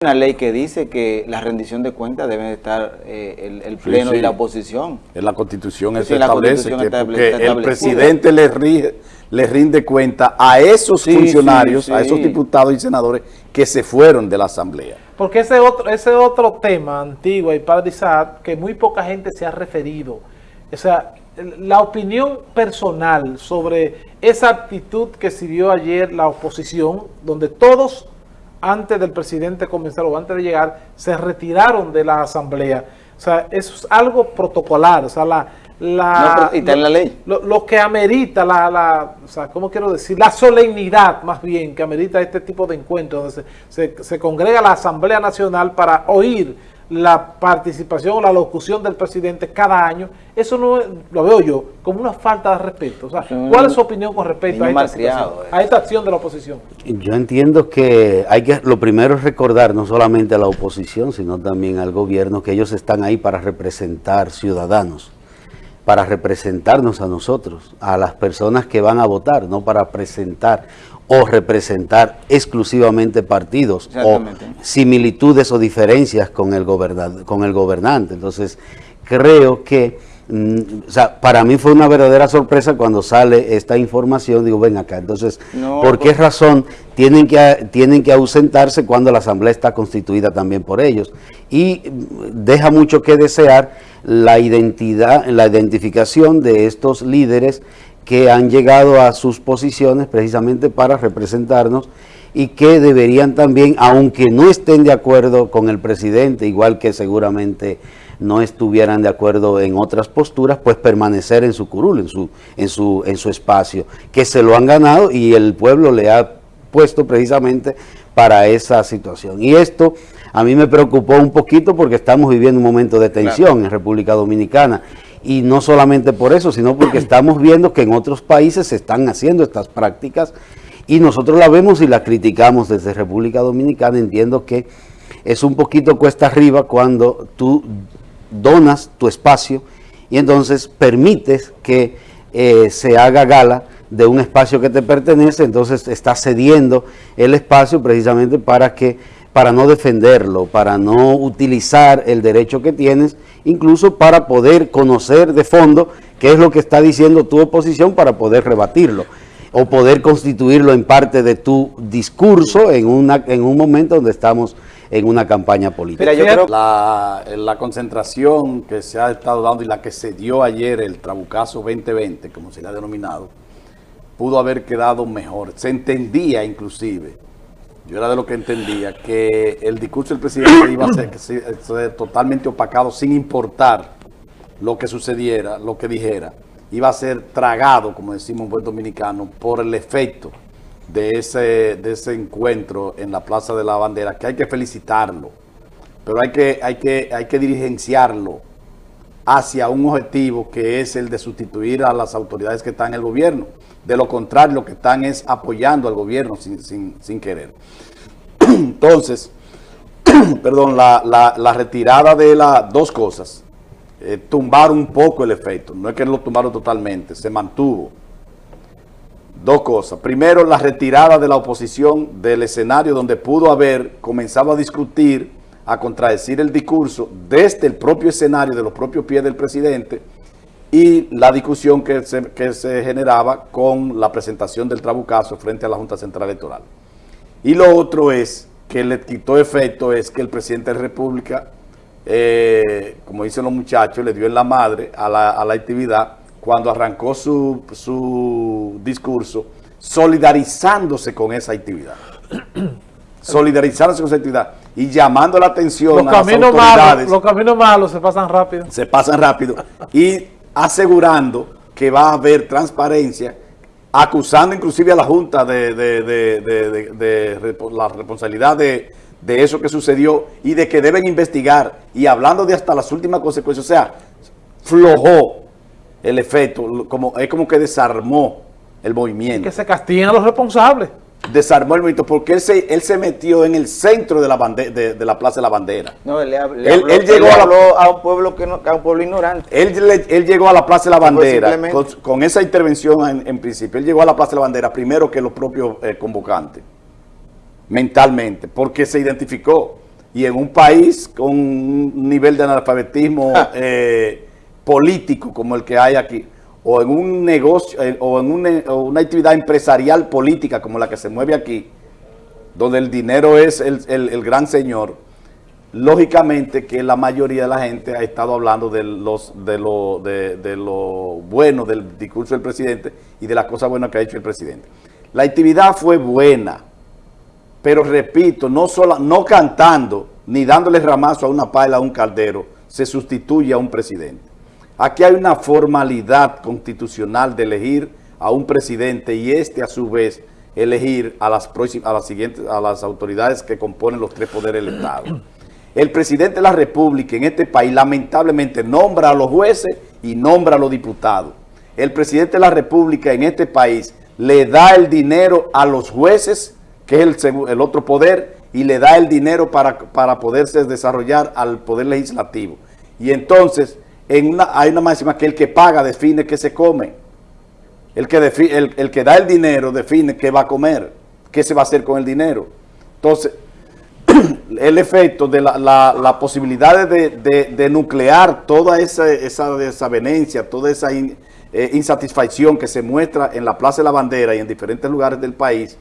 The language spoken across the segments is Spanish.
una ley que dice que la rendición de cuentas debe estar eh, el, el, pleno sí, y la oposición. En la constitución Sí, eso en la establece Constitución que está porque el presidente le, rige- le rinde cuenta a esos Sí, funcionarios, sí, a esos diputados y senadores que se fueron de la asamblea. Porque ese otro, ese otro tema antiguo y padre Isaac, que muy poca gente se ha referido. O sea, la opinión personal sobre esa actitud que siguió ayer la oposición, donde todos, antes del presidente comenzar o antes de llegar, se retiraron de la asamblea. O sea, eso es algo protocolar. O sea, la... la No, está en la ley. Lo, lo que amerita la, la, o sea, ¿cómo quiero decir? La solemnidad, más bien, que amerita este tipo de encuentros, donde se, se- se congrega la Asamblea Nacional para oír la participación o la locución del presidente cada año, eso no es- lo veo yo como una falta de respeto. O sea, ¿cuál es su opinión con respecto a esta, eh. a esta acción de la oposición? Yo entiendo que hay que, lo primero es recordar no solamente a la oposición, sino también al gobierno, que ellos están ahí para representar ciudadanos, para representarnos a nosotros, a las personas que van a votar, no para presentar o representar exclusivamente partidos o similitudes o diferencias con el, con el gobernante. Entonces, creo que, o sea, para mí fue una verdadera sorpresa cuando sale esta información, digo, ven acá, entonces, No, ¿por qué pues- razón tienen que, tienen que ausentarse cuando la asamblea está constituida también por ellos? Y mm, deja mucho que desear la identidad, la identificación de estos líderes que han llegado a sus posiciones precisamente para representarnos y que deberían también, aunque no estén de acuerdo con el presidente, igual que seguramente no estuvieran de acuerdo en otras posturas, pues permanecer en su curul, en su, en su, en su espacio, que se lo han ganado y el pueblo le ha puesto precisamente para esa situación. Y esto a mí me preocupó un poquito porque estamos viviendo un momento de tensión en República Dominicana. Y no solamente por eso, sino porque estamos viendo que en otros países se están haciendo estas prácticas y nosotros la vemos y la criticamos desde República Dominicana. Entiendo que es un poquito cuesta arriba cuando tú donas tu espacio y entonces permites que eh, se haga gala de un espacio que te pertenece, entonces estás cediendo el espacio precisamente para que para no defenderlo, para no utilizar el derecho que tienes, incluso para poder conocer de fondo qué es lo que está diciendo tu oposición para poder rebatirlo o poder constituirlo en parte de tu discurso en, una, en un momento donde estamos en una campaña política. Mira, yo creo La, la concentración que se ha estado dando y la que se dio ayer, el Trabucazo 2020, como se le ha denominado, pudo haber quedado mejor. Se entendía inclusive, yo era de lo que entendía, que el discurso del presidente iba a ser, ser totalmente opacado sin importar lo que sucediera, lo que dijera. Iba a ser tragado, como decimos en buen dominicano, por el efecto de ese, de ese encuentro en la Plaza de la Bandera, que hay que felicitarlo, pero hay que, hay que, hay que dirigenciarlo hacia un objetivo que es el de sustituir a las autoridades que están en el gobierno. De lo contrario, lo que están es apoyando al gobierno sin, sin- sin querer. Entonces, perdón, la, la- retirada de las dos cosas, eh, tumbar un poco el efecto, no es que lo tumbaron totalmente, se mantuvo. Dos cosas. Primero, la retirada de la oposición del escenario donde pudo haber comenzado a discutir, a contradecir el discurso desde el propio escenario, de los propios pies del presidente, y la discusión que se, que se generaba con la presentación del trabucazo frente a la Junta Central Electoral. Y lo otro es, que le quitó efecto, es que el presidente de la República, eh, como dicen los muchachos, le dio en la madre a la, a la actividad cuando arrancó su, su discurso, solidarizándose con esa actividad. solidarizándose con esa actividad y llamando la atención Los a las caminos, autoridades malos, los caminos malos se pasan rápido. se pasan rápido y asegurando que va a haber transparencia, acusando inclusive a la Junta de, de- de- de- la responsabilidad de, de eso que sucedió y de que deben investigar y hablando de hasta las últimas consecuencias, o sea, flojó el efecto, como, es como que desarmó el movimiento Que se castiguen a los responsables. desarmó el movimiento porque él se, él se metió en el centro de la, bande- de, de la Plaza de la Bandera. No, él, le hab- le Él- habló, él llegó le a la- habló a un pueblo que no, a un pueblo ignorante. Él, le- él llegó a la Plaza de la Bandera con, con esa intervención en, en principio. Él llegó a la Plaza de la Bandera primero que los propios eh, convocantes, mentalmente, porque se identificó. Y en un país con un nivel de analfabetismo eh, político como el que hay aquí, o en un negocio, eh, o en una, o una actividad empresarial política como la que se mueve aquí, donde el dinero es el, gran señor, lógicamente que la mayoría de la gente ha estado hablando de, los, de, lo, de, de lo bueno del discurso del presidente y de las cosas buenas que ha hecho el presidente. La actividad fue buena, pero repito, no, sola, no cantando ni dándole ramazo a una pala a un caldero se sustituye a un presidente. Aquí hay una formalidad constitucional de elegir a un presidente y este a su vez elegir a las, a las siguientes, a las autoridades que componen los tres poderes del Estado. El presidente de la República en este país lamentablemente nombra a los jueces y nombra a los diputados. El presidente de la República en este país le da el dinero a los jueces, que es el otro poder, y le da el dinero para, para poderse desarrollar al poder legislativo. Y entonces hay una máxima que el que paga define qué se come. El que, da el dinero define qué va a comer, qué se va a hacer con el dinero. Entonces, el efecto de la, la, posibilidad de, de- nuclear toda esa, esa desavenencia, toda esa eh, insatisfacción que se muestra en la Plaza de la Bandera y en diferentes lugares del país,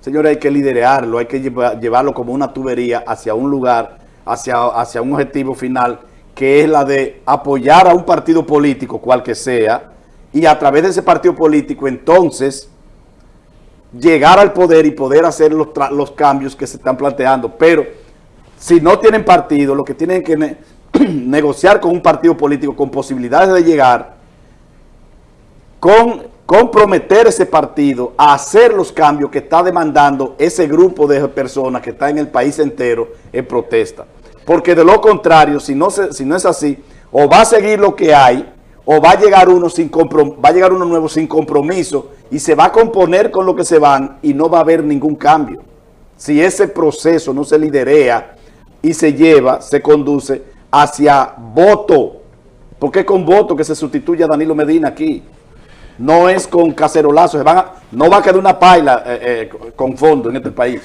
señores, hay que liderarlo, hay que lleva- llevarlo como una tubería hacia un lugar, hacia un objetivo final, que es la de apoyar a un partido político, cual que sea, y a través de ese partido político, entonces, llegar al poder y poder hacer los, los cambios que se están planteando. Pero si no tienen partido, lo que tienen que ne- negociar con un partido político con posibilidades de llegar, con comprometer ese partido a hacer los cambios que está demandando ese grupo de personas que está en el país entero en protesta. Porque de lo contrario, si no, se- si no es así, o va a seguir lo que hay, o va a llegar uno sin va a llegar uno nuevo sin compromiso y se va a componer con lo que se van y no va a haber ningún cambio. Si ese proceso no se liderea y se lleva, se conduce hacia voto, porque es con voto que se sustituye a Danilo Medina aquí. No es con cacerolazos, no va a quedar una paila eh, eh, con fondo en este país.